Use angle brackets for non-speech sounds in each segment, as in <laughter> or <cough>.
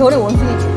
별의 원숭이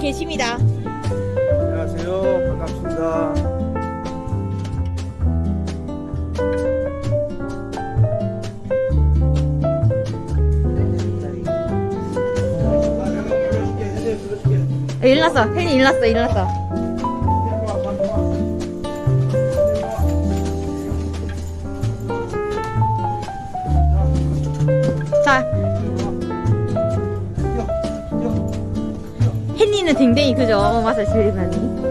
계십니다. 안녕하세요. 반갑습니다. 일났어 팬이 일났어 일났어. 댕댕이 그죠? 맛을 제일 많이.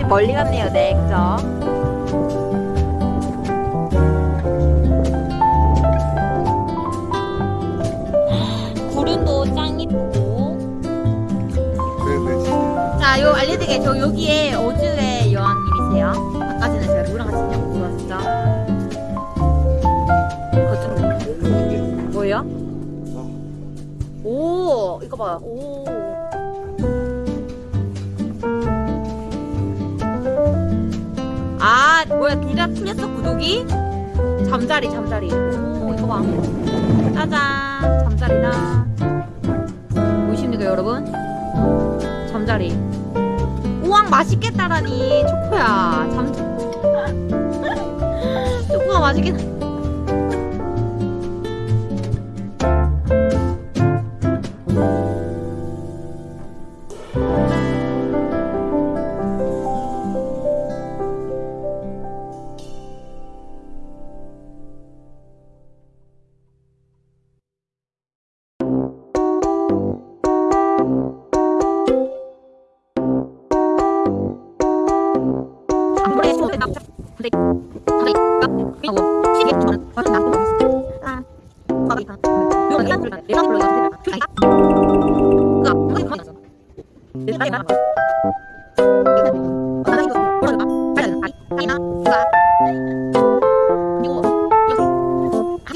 여기까지 멀리 갔네요, 네, 그죠? 구름도 짱 이쁘고. 네네 진짜. 자, 요 알려드릴게요. 저 여기에 어즈의 여왕님이세요. 아까 전에 제가 누구랑 같이 있냐고 물어봤죠. 거좀 뭐예요? 오, 이거 봐. 오. 아, 뭐야, 둘다 틀렸어, 구독이? 잠자리, 잠자리. 오, 이거 봐. 짜잔, 잠자리다. 보이십니까, 여러분? 잠자리. 우왕, 맛있겠다라니. 초코야. 잠, <laughs> 초코가 맛있겠다.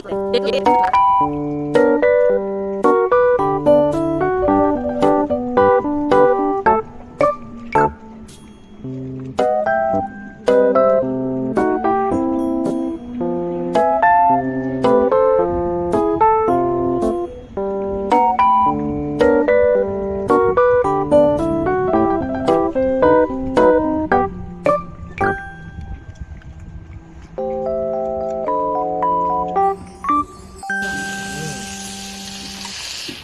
对，对对。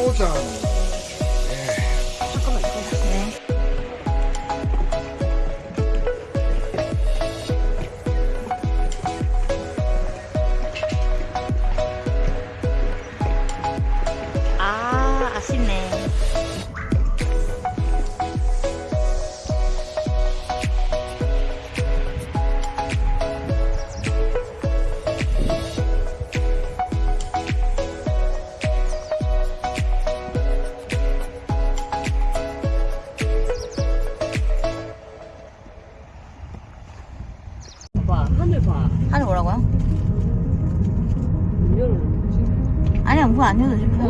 父ち。 안 해도. 와,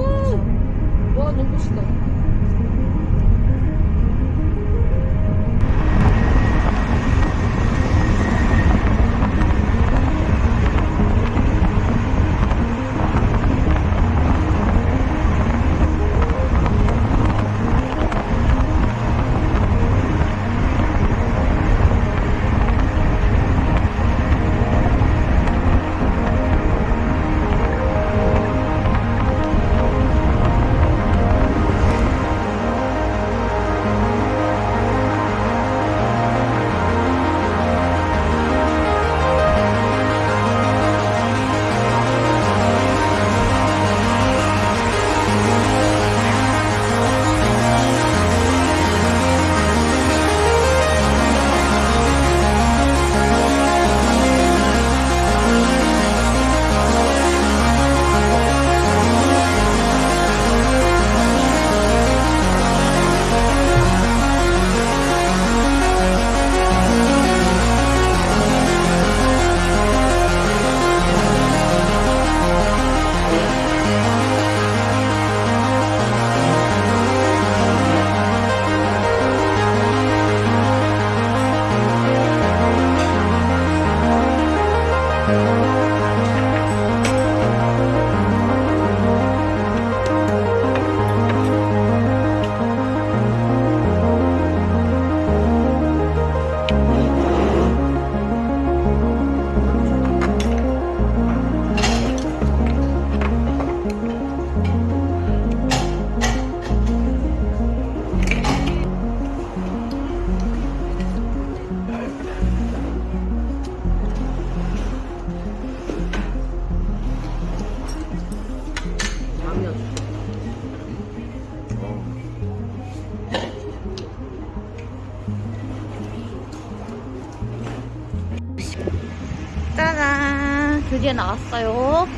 드디어 나왔어요.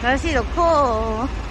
날씨 좋고.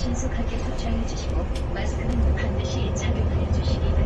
신속하게 소장해 주시고 마스크는 반드시 착용하여 주시기 바랍니다.